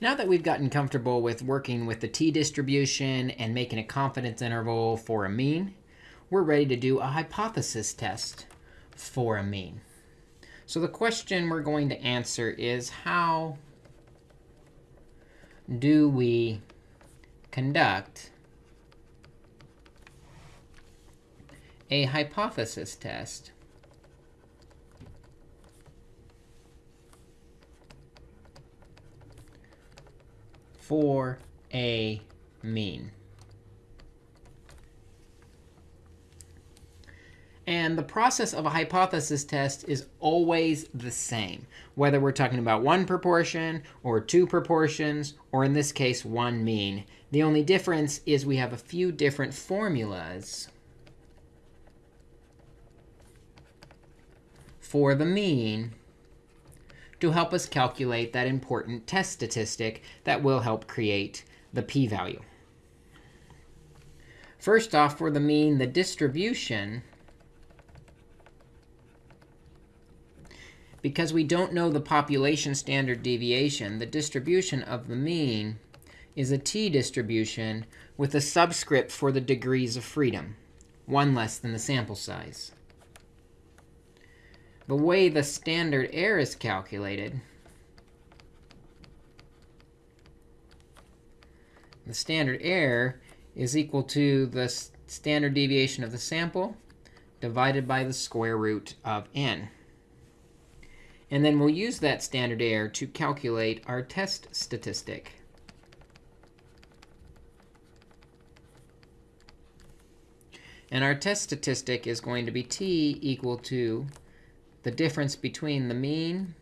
Now that we've gotten comfortable with working with the t-distribution and making a confidence interval for a mean, we're ready to do a hypothesis test for a mean. So the question we're going to answer is how do we conduct a hypothesis test for a mean. And the process of a hypothesis test is always the same, whether we're talking about one proportion or two proportions, or in this case, one mean. The only difference is we have a few different formulas for the mean to help us calculate that important test statistic that will help create the p-value. First off, for the mean, the distribution, because we don't know the population standard deviation, the distribution of the mean is a t-distribution with a subscript for the degrees of freedom, one less than the sample size the way the standard error is calculated, the standard error is equal to the standard deviation of the sample divided by the square root of n. And then we'll use that standard error to calculate our test statistic. And our test statistic is going to be t equal to the difference between the mean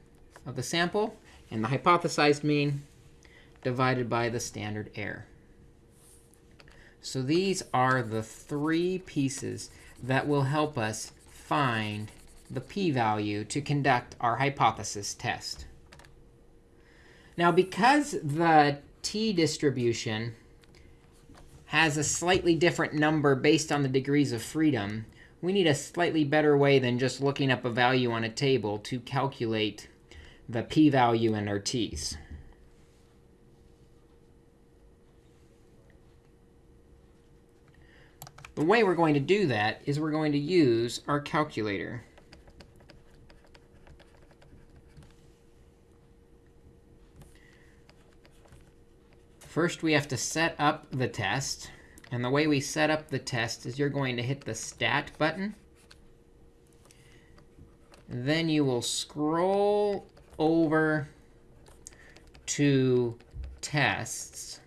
of the sample and the hypothesized mean divided by the standard error. So these are the three pieces that will help us find the p-value to conduct our hypothesis test. Now, because the t-distribution has a slightly different number based on the degrees of freedom, we need a slightly better way than just looking up a value on a table to calculate the p-value and our t's. The way we're going to do that is we're going to use our calculator. First, we have to set up the test. And the way we set up the test is you're going to hit the Stat button. Then you will scroll over to Tests.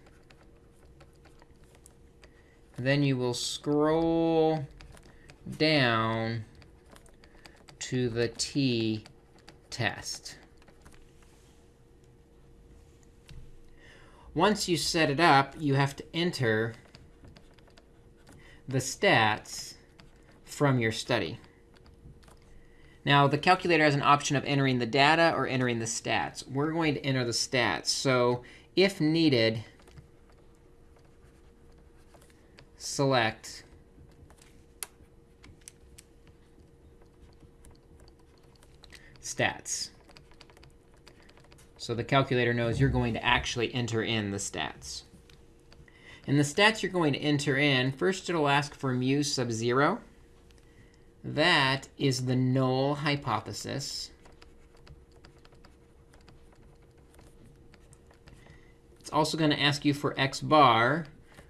Then you will scroll down to the t-test. Once you set it up, you have to enter the stats from your study. Now, the calculator has an option of entering the data or entering the stats. We're going to enter the stats. So if needed, select stats. So the calculator knows you're going to actually enter in the stats. And the stats you're going to enter in, first it'll ask for mu sub 0. That is the null hypothesis. It's also going to ask you for x bar,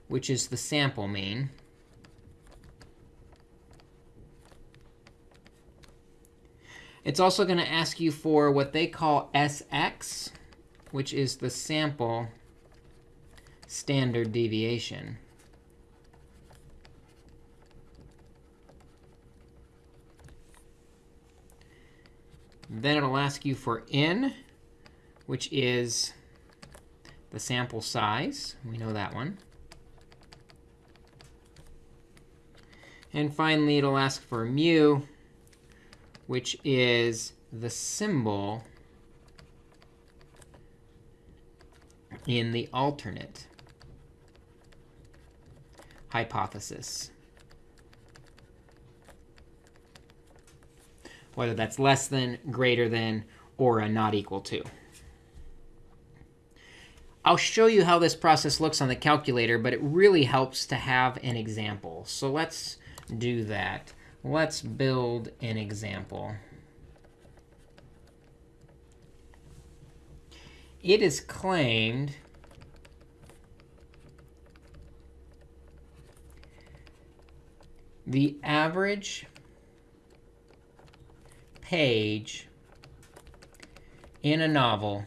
which is the sample mean. It's also going to ask you for what they call SX, which is the sample standard deviation. Then it'll ask you for n, which is the sample size. We know that one. And finally, it'll ask for mu, which is the symbol in the alternate hypothesis. Whether that's less than, greater than, or a not equal to. I'll show you how this process looks on the calculator, but it really helps to have an example. So let's do that. Let's build an example. It is claimed the average page in a novel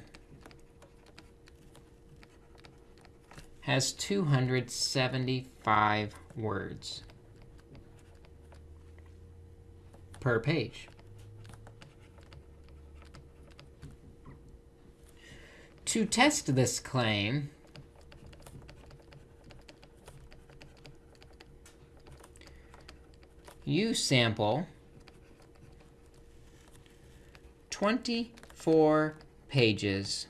has 275 words per page. To test this claim, you sample 24 pages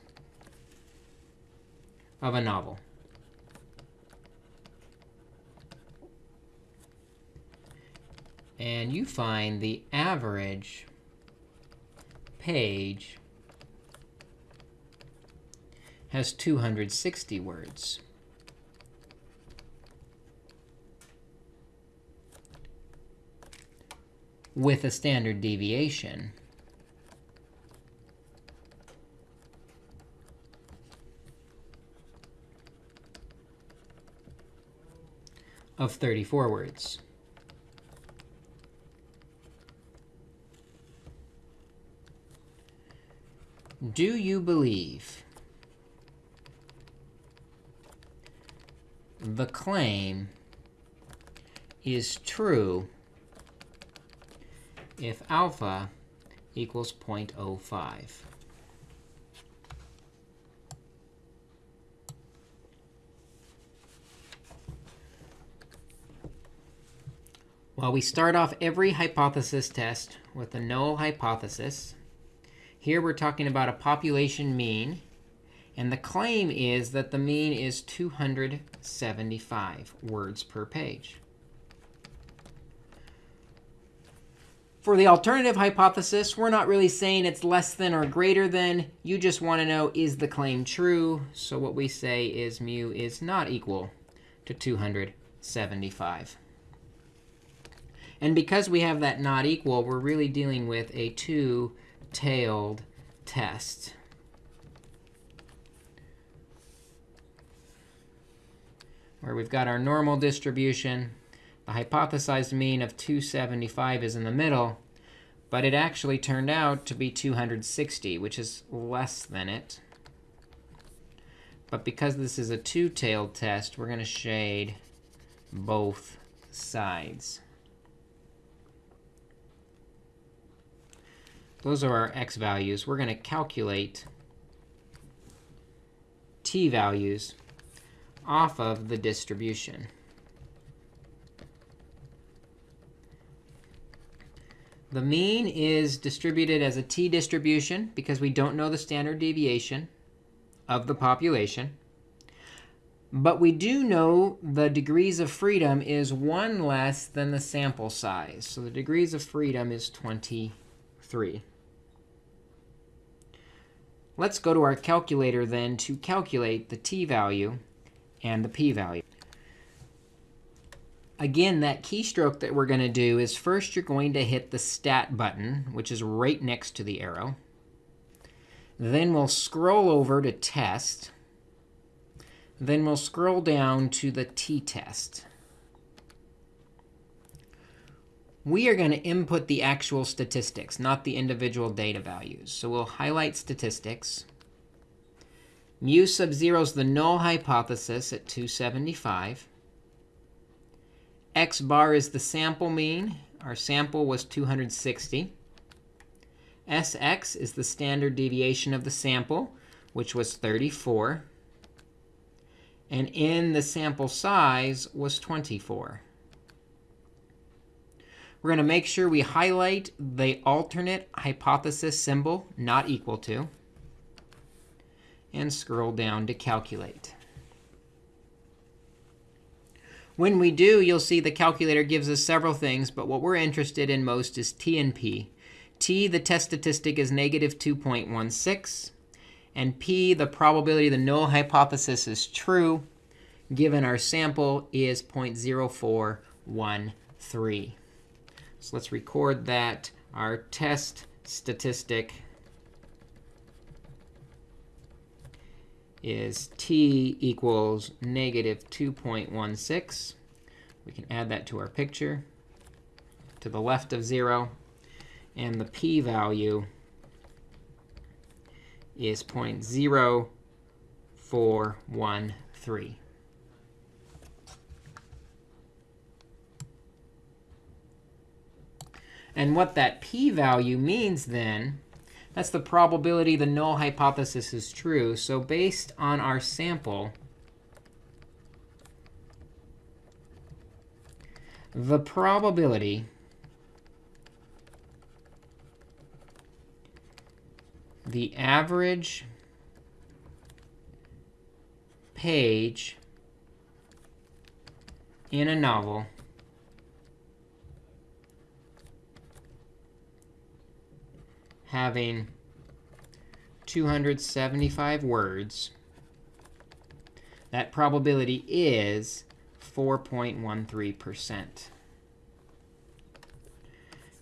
of a novel. And you find the average page has 260 words. With a standard deviation of 34 words. Do you believe the claim is true if alpha equals 0.05. Well, we start off every hypothesis test with a null hypothesis. Here we're talking about a population mean. And the claim is that the mean is 275 words per page. For the alternative hypothesis, we're not really saying it's less than or greater than. You just want to know, is the claim true? So what we say is mu is not equal to 275. And because we have that not equal, we're really dealing with a two-tailed test. Where we've got our normal distribution the hypothesized mean of 275 is in the middle. But it actually turned out to be 260, which is less than it. But because this is a two-tailed test, we're going to shade both sides. Those are our x values. We're going to calculate t values off of the distribution. The mean is distributed as a t-distribution because we don't know the standard deviation of the population. But we do know the degrees of freedom is 1 less than the sample size. So the degrees of freedom is 23. Let's go to our calculator then to calculate the t-value and the p-value. Again, that keystroke that we're going to do is first you're going to hit the stat button, which is right next to the arrow. Then we'll scroll over to test. Then we'll scroll down to the t-test. We are going to input the actual statistics, not the individual data values. So we'll highlight statistics. Mu sub 0 is the null hypothesis at 275 x bar is the sample mean. Our sample was 260. Sx is the standard deviation of the sample, which was 34. And in the sample size was 24. We're going to make sure we highlight the alternate hypothesis symbol, not equal to, and scroll down to calculate. When we do, you'll see the calculator gives us several things. But what we're interested in most is t and p. t, the test statistic, is negative 2.16. And p, the probability the null hypothesis is true, given our sample is 0.0413. So let's record that. Our test statistic is t equals negative 2.16. We can add that to our picture to the left of 0. And the p-value is 0.0413. And what that p-value means then, that's the probability the null hypothesis is true. So based on our sample, the probability the average page in a novel having 275 words, that probability is 4.13%.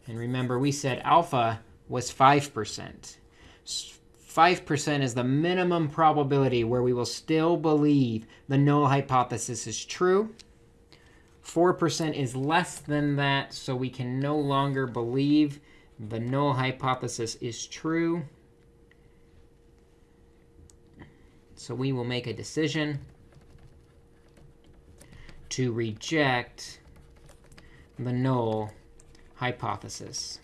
And remember, we said alpha was 5%. 5% is the minimum probability where we will still believe the null hypothesis is true. 4% is less than that, so we can no longer believe the null hypothesis is true. So we will make a decision to reject the null hypothesis.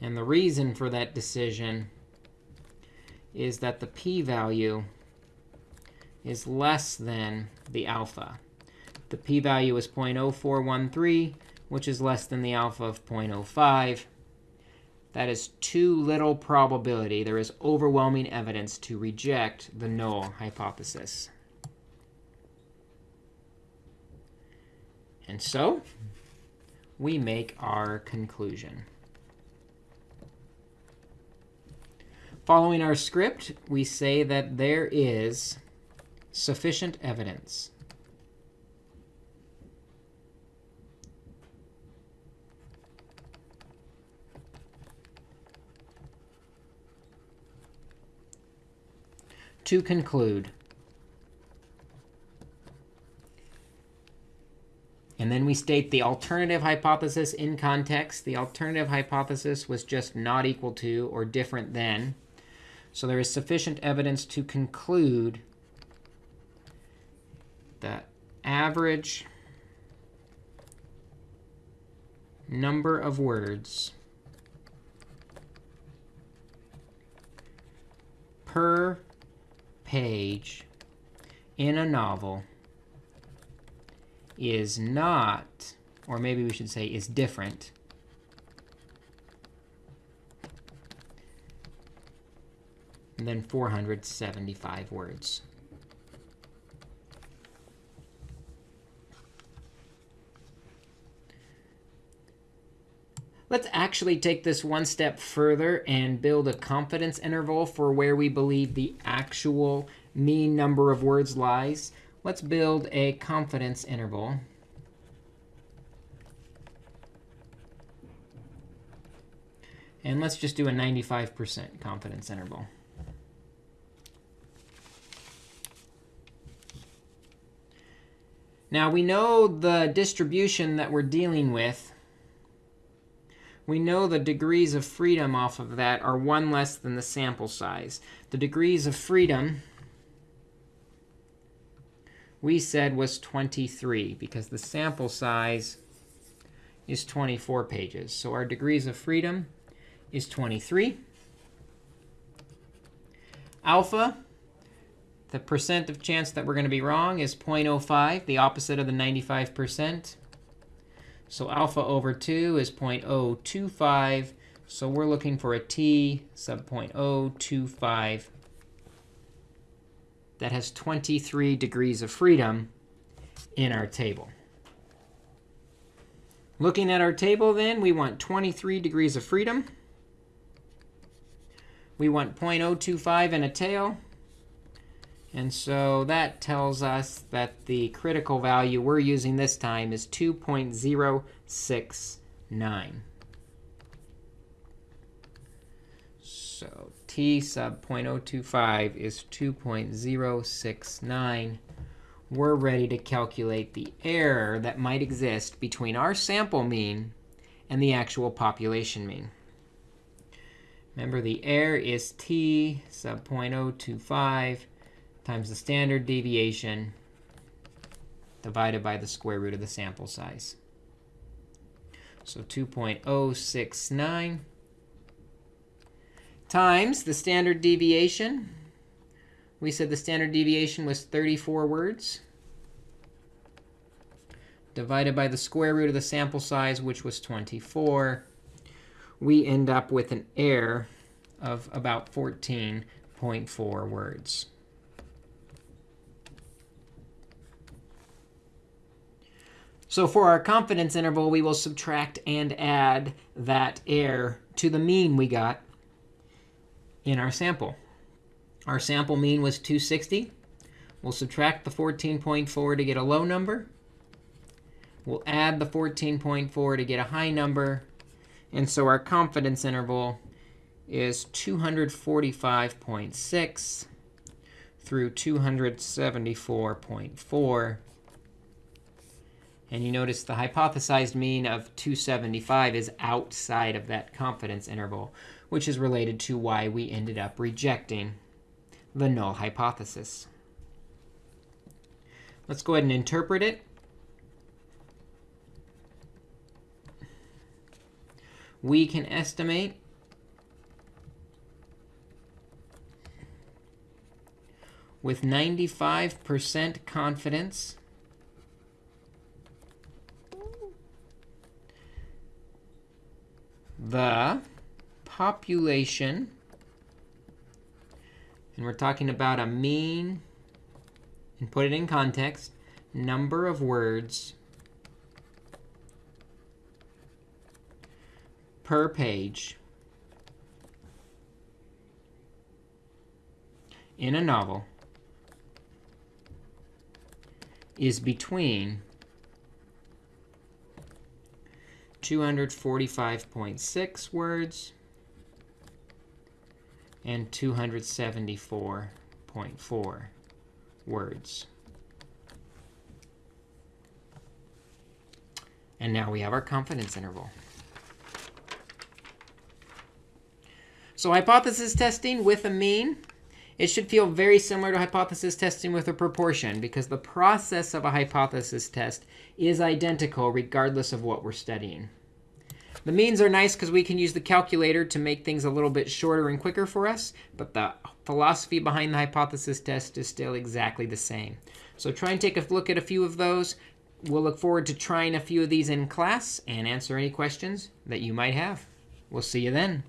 And the reason for that decision is that the p-value is less than the alpha. The p-value is 0.0413, which is less than the alpha of 0.05. That is too little probability. There is overwhelming evidence to reject the null hypothesis. And so we make our conclusion. Following our script, we say that there is sufficient evidence to conclude. And then we state the alternative hypothesis in context. The alternative hypothesis was just not equal to or different than. So there is sufficient evidence to conclude that average number of words per page in a novel is not, or maybe we should say is different, than 475 words. Let's actually take this one step further and build a confidence interval for where we believe the actual mean number of words lies. Let's build a confidence interval. And let's just do a 95% confidence interval. Now, we know the distribution that we're dealing with we know the degrees of freedom off of that are 1 less than the sample size. The degrees of freedom we said was 23 because the sample size is 24 pages. So our degrees of freedom is 23. Alpha, the percent of chance that we're going to be wrong is 0.05, the opposite of the 95%. So alpha over 2 is 0.025. So we're looking for a t sub 0.025 that has 23 degrees of freedom in our table. Looking at our table, then, we want 23 degrees of freedom. We want 0.025 in a tail. And so that tells us that the critical value we're using this time is 2.069. So t sub 0.025 is 2.069. We're ready to calculate the error that might exist between our sample mean and the actual population mean. Remember, the error is t sub 0.025 times the standard deviation divided by the square root of the sample size. So 2.069 times the standard deviation. We said the standard deviation was 34 words divided by the square root of the sample size, which was 24. We end up with an error of about 14.4 words. So for our confidence interval, we will subtract and add that error to the mean we got in our sample. Our sample mean was 260. We'll subtract the 14.4 to get a low number. We'll add the 14.4 to get a high number. And so our confidence interval is 245.6 through 274.4. And you notice the hypothesized mean of 275 is outside of that confidence interval, which is related to why we ended up rejecting the null hypothesis. Let's go ahead and interpret it. We can estimate with 95% confidence the population, and we're talking about a mean, and put it in context, number of words per page in a novel is between 245.6 words and 274.4 words. And now we have our confidence interval. So hypothesis testing with a mean, it should feel very similar to hypothesis testing with a proportion because the process of a hypothesis test is identical regardless of what we're studying. The means are nice because we can use the calculator to make things a little bit shorter and quicker for us. But the philosophy behind the hypothesis test is still exactly the same. So try and take a look at a few of those. We'll look forward to trying a few of these in class and answer any questions that you might have. We'll see you then.